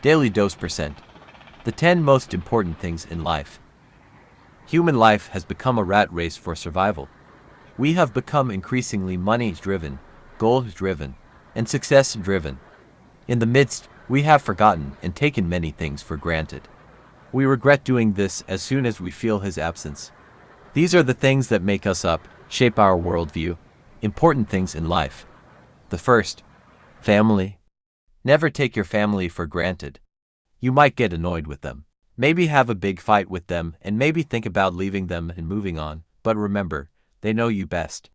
Daily Dose Percent. The 10 most important things in life. Human life has become a rat race for survival. We have become increasingly money-driven, goal-driven, and success-driven. In the midst, we have forgotten and taken many things for granted. We regret doing this as soon as we feel his absence. These are the things that make us up, shape our worldview, important things in life. The first, family. Never take your family for granted. You might get annoyed with them. Maybe have a big fight with them and maybe think about leaving them and moving on, but remember, they know you best.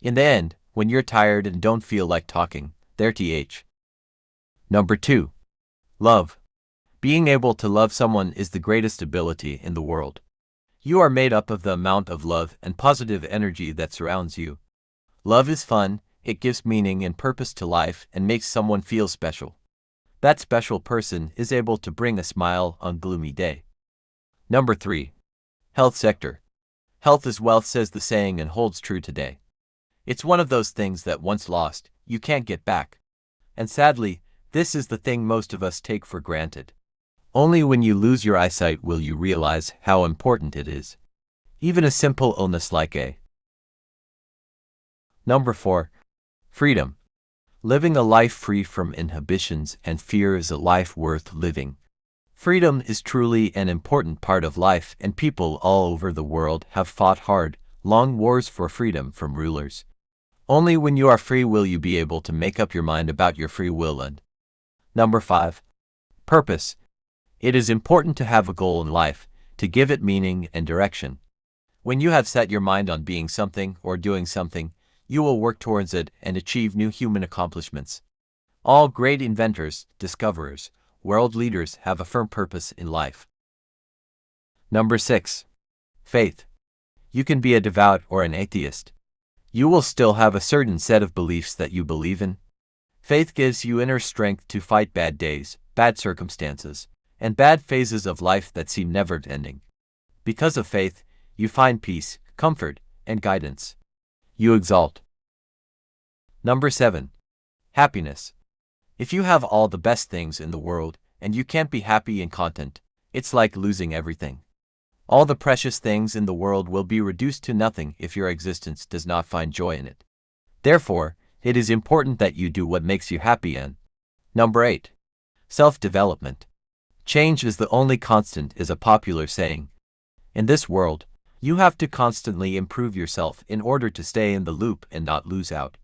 In the end, when you're tired and don't feel like talking, they're TH. Number 2. Love. Being able to love someone is the greatest ability in the world. You are made up of the amount of love and positive energy that surrounds you. Love is fun, it gives meaning and purpose to life and makes someone feel special. That special person is able to bring a smile on gloomy day. Number 3. Health sector. Health is wealth says the saying and holds true today. It's one of those things that once lost, you can't get back. And sadly, this is the thing most of us take for granted. Only when you lose your eyesight will you realize how important it is. Even a simple illness like a. Number 4. Freedom. Living a life free from inhibitions and fear is a life worth living. Freedom is truly an important part of life and people all over the world have fought hard, long wars for freedom from rulers. Only when you are free will you be able to make up your mind about your free will and Number 5. Purpose. It is important to have a goal in life, to give it meaning and direction. When you have set your mind on being something or doing something, you will work towards it and achieve new human accomplishments. All great inventors, discoverers, world leaders have a firm purpose in life. Number 6. Faith. You can be a devout or an atheist. You will still have a certain set of beliefs that you believe in. Faith gives you inner strength to fight bad days, bad circumstances, and bad phases of life that seem never ending. Because of faith, you find peace, comfort, and guidance you exalt. Number 7. Happiness. If you have all the best things in the world and you can't be happy and content, it's like losing everything. All the precious things in the world will be reduced to nothing if your existence does not find joy in it. Therefore, it is important that you do what makes you happy and Number 8. Self-development. Change is the only constant is a popular saying. In this world, you have to constantly improve yourself in order to stay in the loop and not lose out.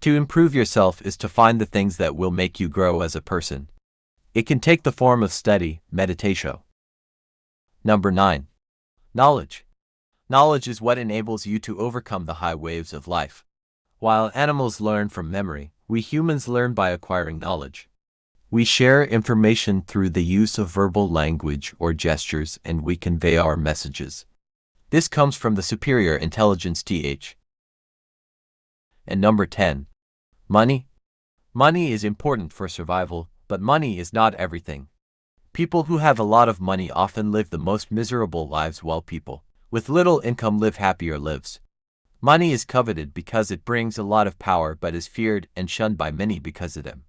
To improve yourself is to find the things that will make you grow as a person. It can take the form of study, meditation. Number 9. Knowledge. Knowledge is what enables you to overcome the high waves of life. While animals learn from memory, we humans learn by acquiring knowledge. We share information through the use of verbal language or gestures and we convey our messages. This comes from the superior intelligence TH. And number 10. Money. Money is important for survival, but money is not everything. People who have a lot of money often live the most miserable lives while people with little income live happier lives. Money is coveted because it brings a lot of power but is feared and shunned by many because of them.